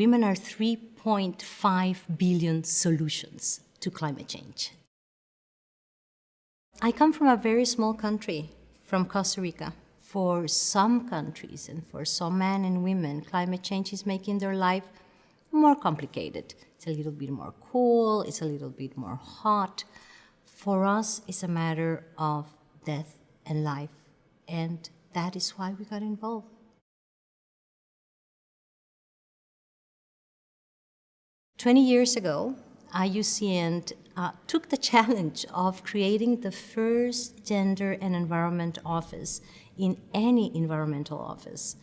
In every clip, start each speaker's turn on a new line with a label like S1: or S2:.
S1: women are 3.5 billion solutions to climate change. I come from a very small country, from Costa Rica. For some countries and for some men and women, climate change is making their life more complicated. It's a little bit more cool, it's a little bit more hot. For us, it's a matter of death and life, and that is why we got involved. Twenty years ago, IUCN uh, took the challenge of creating the first gender and environment office in any environmental office.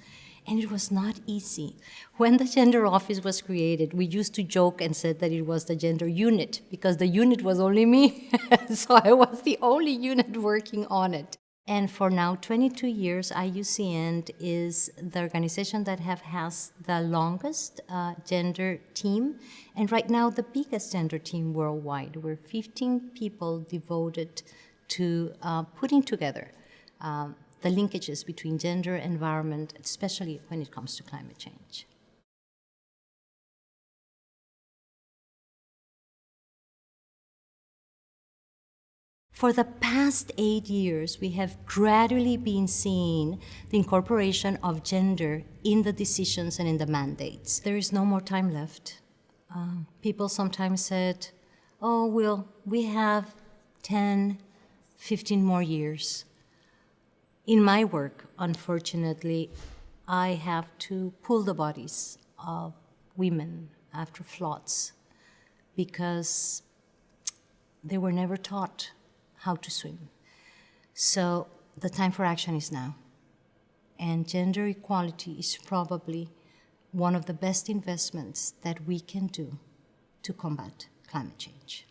S1: And it was not easy. When the gender office was created, we used to joke and said that it was the gender unit because the unit was only me. so I was the only unit working on it. And for now, 22 years, IUCN is the organization that have has the longest uh, gender team, and right now the biggest gender team worldwide. We're 15 people devoted to uh, putting together um, the linkages between gender, environment, especially when it comes to climate change. For the past eight years, we have gradually been seeing the incorporation of gender in the decisions and in the mandates. There is no more time left. Um, people sometimes said, oh, well, we have 10, 15 more years. In my work, unfortunately, I have to pull the bodies of women after floods because they were never taught how to swim. So the time for action is now. And gender equality is probably one of the best investments that we can do to combat climate change.